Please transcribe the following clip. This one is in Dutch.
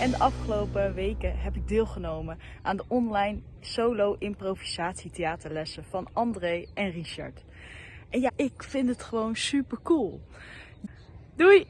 En de afgelopen weken heb ik deelgenomen aan de online solo improvisatietheaterlessen van André en Richard. En ja, ik vind het gewoon super cool. Doei!